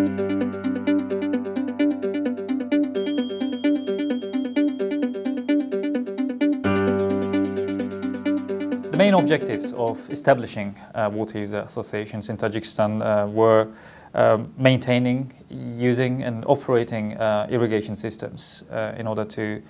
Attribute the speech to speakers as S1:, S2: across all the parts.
S1: The main objectives of establishing uh, water user associations in Tajikistan uh, were uh, maintaining, using and operating uh, irrigation systems uh, in order to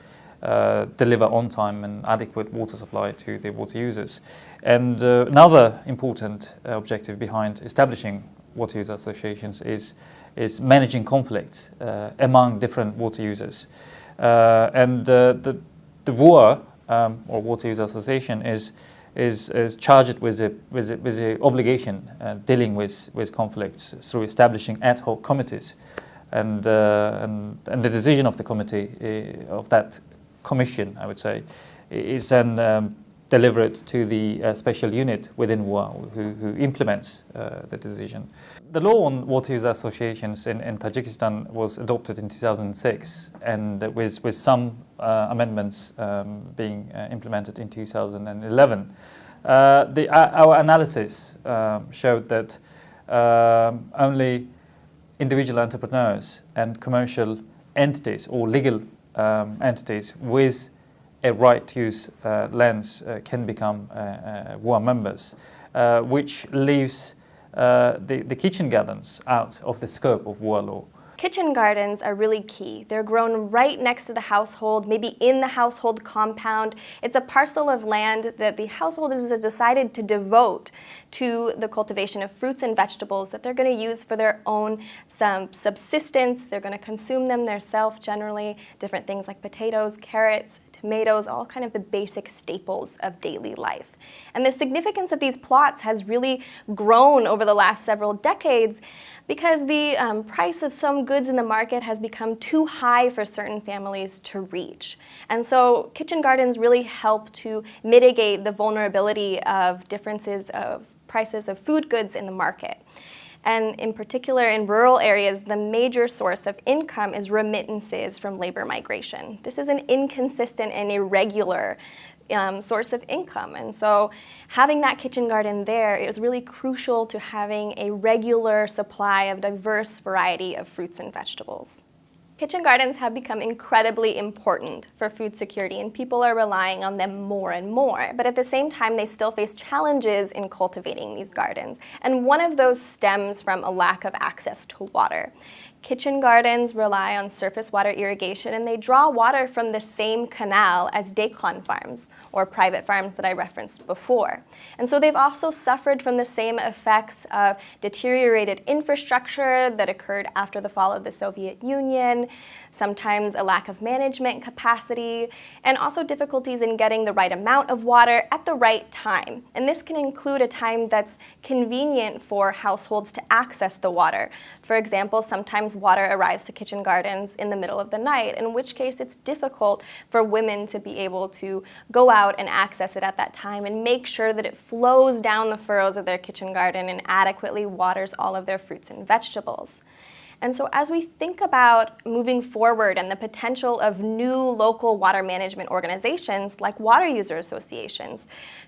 S1: uh, deliver on time and adequate water supply to the water users. And uh, another important uh, objective behind establishing water user associations is is managing conflicts among different water users. and the, the WUA, um, or Water User Association, is is, is charged with a, with a, with obligation uh, dealing with, with conflicts through establishing ad hoc committees. And, uh, and, and the decision of the committee, uh, of that commission, I would say, is then um, delivered to the uh, special unit within WUA who, who implements uh, the decision. The law on water user associations in, in Tajikistan was adopted in 2006 and with, with some uh, amendments um, being uh, implemented in 2011. Uh, the, our analysis um, showed that um, only individual entrepreneurs and commercial entities or legal um, entities with a right to use uh, lands uh, can become uh, WUA members, which leaves the, the kitchen gardens out of the scope of WUA law.
S2: Kitchen gardens are really key. They're grown right next to the household, maybe in the household compound. It's a parcel of land that the household has decided to devote to the cultivation of fruits and vegetables that they're going to use for their own subsistence. They're going to consume them themselves generally, different things like potatoes, carrots, tomatoes, all kind of the basic staples of daily life. And the significance of these plots has really grown over the last several decades because the um, price of some goods in the market has become too high for certain families to reach. And so kitchen gardens really help to mitigate the vulnerability of differences of prices of food goods in the market. And in particular, in rural areas, the major source of income is remittances from labor migration. This is an inconsistent and irregular um, source of income. And so having that kitchen garden there is really crucial to having a regular supply of diverse variety of fruits and vegetables. Kitchen gardens have become incredibly important for food security and people are relying on them more and more. But at the same time, they still face challenges in cultivating these gardens. And one of those stems from a lack of access to water. Kitchen gardens rely on surface water irrigation and they draw water from the same canal as dehkan farms or private farms that I referenced before. And so they've also suffered from the same effects of deteriorated infrastructure that occurred after the fall of the Soviet Union, sometimes a lack of management capacity, and also difficulties in getting the right amount of water at the right time. And this can include a time that's convenient for households to access the water. For example, sometimes water arrives to kitchen gardens in the middle of the night, in which case it's difficult for women to be able to go out and access it at that time and make sure that it flows down the furrows of their kitchen garden and adequately waters all of their fruits and vegetables. And so as we think about moving forward and the potential of new local water management organizations like water user associations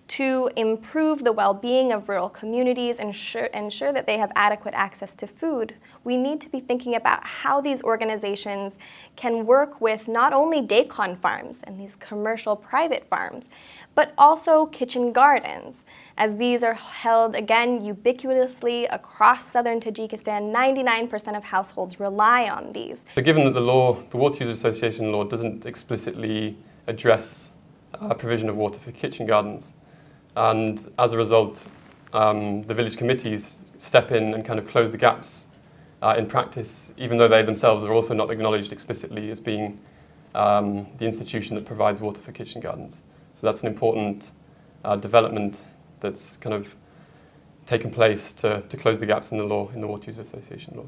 S2: to improve the well-being of rural communities and ensure, ensure that they have adequate access to food, we need to be thinking about how these organizations can work with not only dehkan farms and these commercial private farms, but also kitchen gardens as these are held, again, ubiquitously across southern Tajikistan. 99% of households rely on these.
S3: So given that the law, the Water Users Association law, doesn't explicitly address uh, provision of water for kitchen gardens, and as a result, um, the village committees step in and kind of close the gaps uh, in practice, even though they themselves are also not acknowledged explicitly as being um, the institution that provides water for kitchen gardens. So that's an important uh, development that's kind of taken place to, to close the gaps in the law, in the Water User Association law.